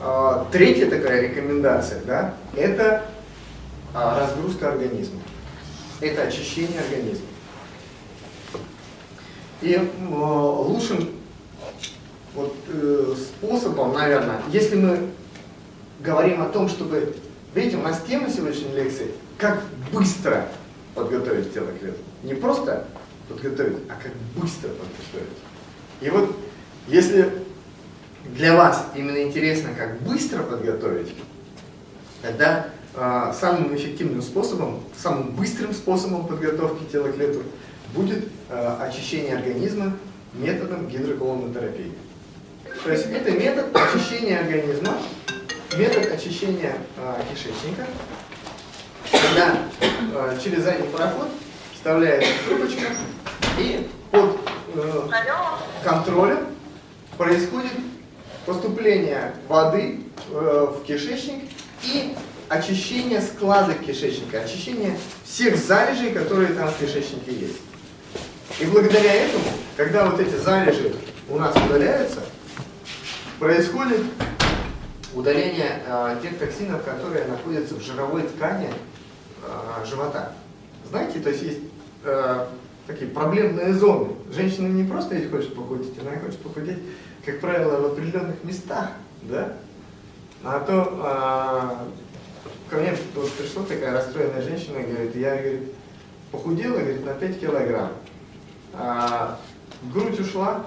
э, третья такая рекомендация, да, это э, разгрузка организма. Это очищение организма. И лучшим вот, э, способом, наверное, если мы говорим о том, чтобы... Видите, у нас тема сегодняшней лекции «Как быстро подготовить тело к лету». Не просто подготовить, а как быстро подготовить. И вот если для вас именно интересно, как быстро подготовить, тогда э, самым эффективным способом, самым быстрым способом подготовки тела к лету будет э, очищение организма методом гидроколонотерапии. То есть это метод очищения организма, метод очищения э, кишечника, когда э, через задний проход вставляется трубочка и под э, контролем происходит поступление воды э, в кишечник и очищение складок кишечника, очищение всех залежей, которые там в кишечнике есть. И благодаря этому, когда вот эти залежи у нас удаляются, происходит удаление э, тех токсинов, которые находятся в жировой ткани э, живота. Знаете, то есть есть э, такие проблемные зоны. Женщина не просто если хочет похудеть, она хочет похудеть, как правило, в определенных местах, да? А то э, ко мне вот пришла такая расстроенная женщина, говорит, я говорит, похудела говорит, на 5 килограмм. А, грудь ушла,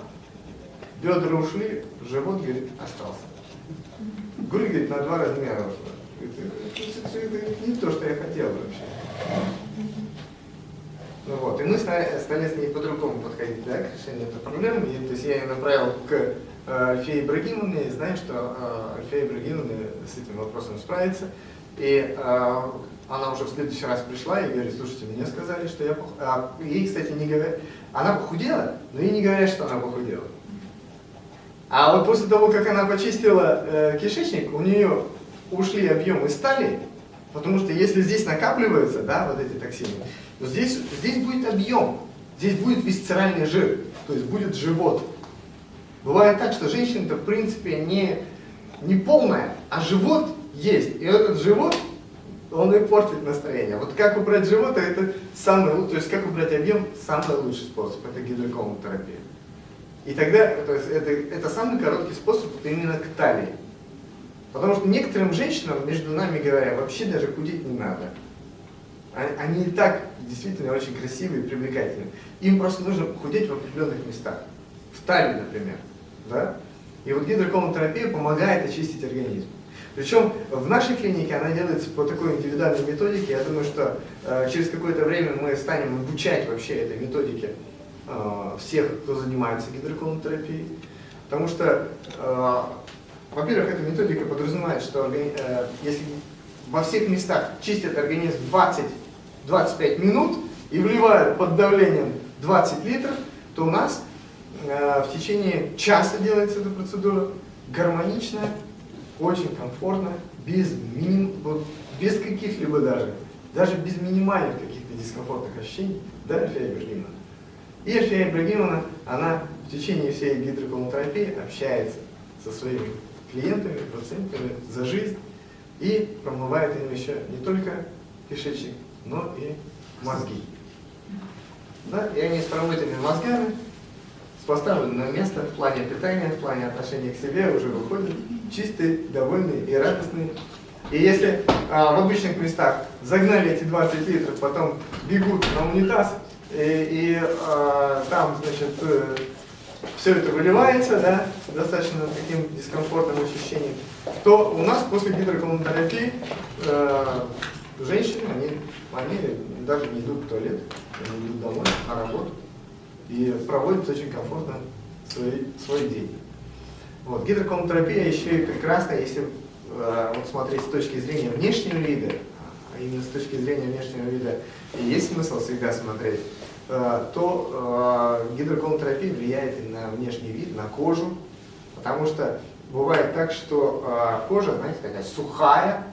бедра ушли, живот, говорит, остался. Грудь, говорит, на два размера ушла. Это, это, это не то, что я хотел вообще. Ну вот, и мы стали, стали с ней по-другому подходить да, к решению этой проблемы. И, то есть я ее направил к э, Альфее Ибрагимовне, и знаю, что э, Альфея Ибрагимовна с этим вопросом справится. И э, она уже в следующий раз пришла и говорит, слушайте, мне сказали, что я похудела. Ей, кстати, не говорят, она похудела, но ей не говорят, что она похудела. А вот после того, как она почистила э, кишечник, у нее ушли объемы стали, потому что если здесь накапливаются, да, вот эти токсины, то здесь, здесь будет объем, здесь будет висцеральный жир, то есть будет живот. Бывает так, что женщина-то в принципе не, не полная, а живот есть. И этот живот он и портит настроение. Вот как убрать живот, это самый то есть как убрать объем, самый лучший способ, это гидроколонотерапия. И тогда, то есть это, это самый короткий способ именно к талии. Потому что некоторым женщинам, между нами говоря, вообще даже худеть не надо. А, они и так действительно очень красивые и привлекательные. Им просто нужно худеть в определенных местах. В талии, например. Да? И вот гидроколонотерапия помогает очистить организм. Причем в нашей клинике она делается по такой индивидуальной методике. Я думаю, что э, через какое-то время мы станем обучать вообще этой методике э, всех, кто занимается гидроколонотерапией. Потому что, э, во-первых, эта методика подразумевает, что э, если во всех местах чистят организм 20-25 минут и вливают под давлением 20 литров, то у нас в течение часа делается эта процедура гармоничная, очень комфортно, без, миним, вот, без каких-либо даже, даже без минимальных каких-то дискомфортных ощущений, да, Альфия Ибрагимовна? И Альфия Ибрагимовна, она в течение всей гидроколонотерапии общается со своими клиентами, пациентами за жизнь и промывает им еще не только кишечник, но и мозги. Да? И они с промытыми мозгами с поставленного места в плане питания, в плане отношения к себе уже выходят чистые, довольные и радостные. И если а, в обычных местах загнали эти 20 литров, потом бегут на унитаз, и, и а, там, значит, э, все это выливается, да, достаточно таким дискомфортным ощущением, то у нас после гидроколонотерапии э, женщины, они, они даже не идут в туалет, они идут домой, на работу и проводит очень комфортно свой, свой день. Вот. Гидроколонотерапия еще и прекрасна, если э, вот смотреть с точки зрения внешнего вида, а именно с точки зрения внешнего вида и есть смысл всегда смотреть, э, то э, гидроколонотерапия влияет и на внешний вид, на кожу, потому что бывает так, что э, кожа, знаете, такая сухая.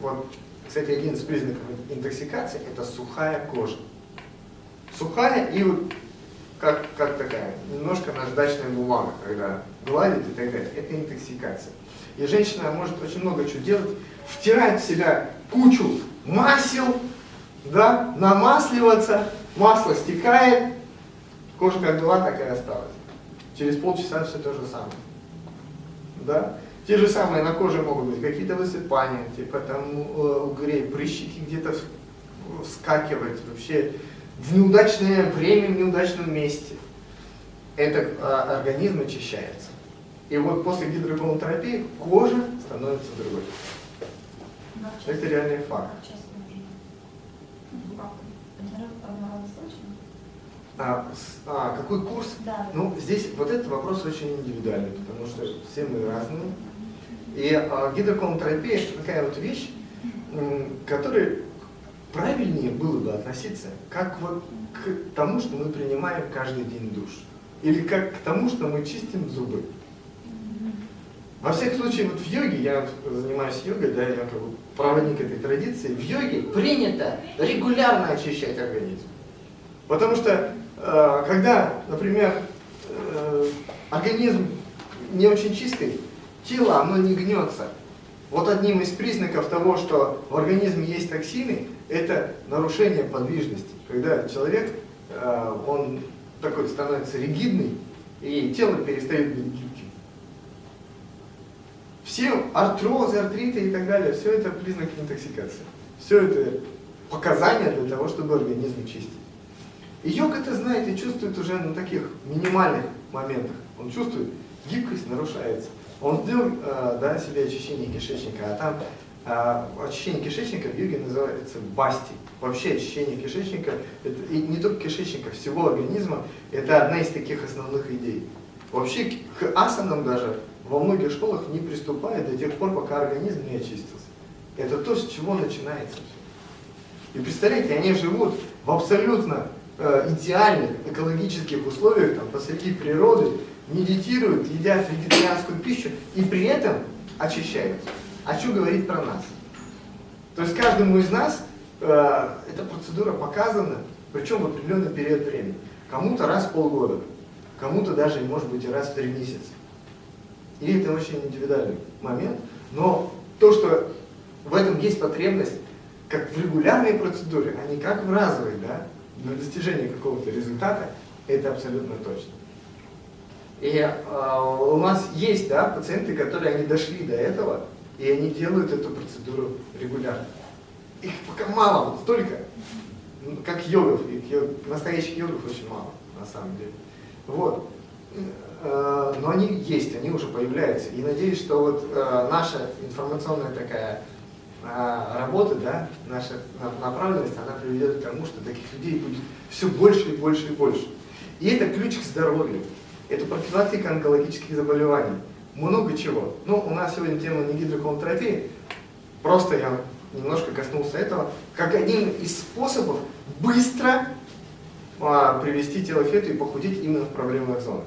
Вот, кстати, один из признаков интоксикации – это сухая кожа. Сухая и вот как, как такая, немножко наждачная бумага, когда гладит и так далее. Это интоксикация. И женщина может очень много чего делать, втирать в себя кучу масел, да, намасливаться, масло стекает, кожа как была, так и осталась. Через полчаса все то же самое. Да? Те же самые на коже могут быть какие-то высыпания, типа там э, угрей, прыщики где-то вскакивать, вообще в неудачное время, в неудачном месте. Это а, организм очищается. И вот после гидрополотерапии кожа становится другой. Это реальный факт. А, а, какой курс? Да. Ну, здесь вот этот вопрос очень индивидуальный, потому что все мы разные. И а, гидроколонотерапия это такая вот вещь, которая правильнее было бы относиться как вот к тому, что мы принимаем каждый день душ. Или как к тому, что мы чистим зубы. Во всяком случае, вот в йоге, я занимаюсь йогой, да, я как бы проводник этой традиции, в йоге принято регулярно очищать организм. Потому что, э, когда, например, э, организм не очень чистый, тело, оно не гнется. Вот одним из признаков того, что в организме есть токсины, это нарушение подвижности. Когда человек, э, он такой становится ригидный, и тело перестает быть гибким. Все артрозы, артриты и так далее, все это признаки интоксикации. Все это показания для того, чтобы организм чистить. И йог это знает и чувствует уже на таких минимальных моментах. Он чувствует, гибкость нарушается. Он сделал э, да, себе очищение кишечника, а там э, очищение кишечника в йоге называется басти. Вообще очищение кишечника, это, и не только кишечника, всего организма, это одна из таких основных идей. Вообще к асанам даже во многих школах не приступают до тех пор, пока организм не очистился. Это то, с чего начинается. И представляете, они живут в абсолютно э, идеальных экологических условиях, там, посреди природы, медитируют, едят вегетарианскую пищу и при этом очищаются. А что говорить про нас? То есть каждому из нас э, эта процедура показана, причем в определенный период времени. Кому-то раз в полгода, кому-то даже, может быть, раз в три месяца. И это очень индивидуальный момент, но то, что в этом есть потребность, как в регулярной процедуре, а не как в разовой, да, для достижения какого-то результата, это абсолютно точно. И э, у нас есть да, пациенты, которые они дошли до этого, и они делают эту процедуру регулярно. Их пока мало, вот столько, ну, как йогов, йог, настоящих йогов очень мало, на самом деле. Вот. Э, но они есть, они уже появляются. И надеюсь, что вот э, наша информационная такая э, работа, да, наша направленность, она приведет к тому, что таких людей будет все больше и больше и больше. И это ключ к здоровью это профилактика онкологических заболеваний. Много чего. Ну, у нас сегодня тема не гидроколонотерапии, просто я немножко коснулся этого, как один из способов быстро а, привести тело к фету и похудеть именно в проблемных зонах.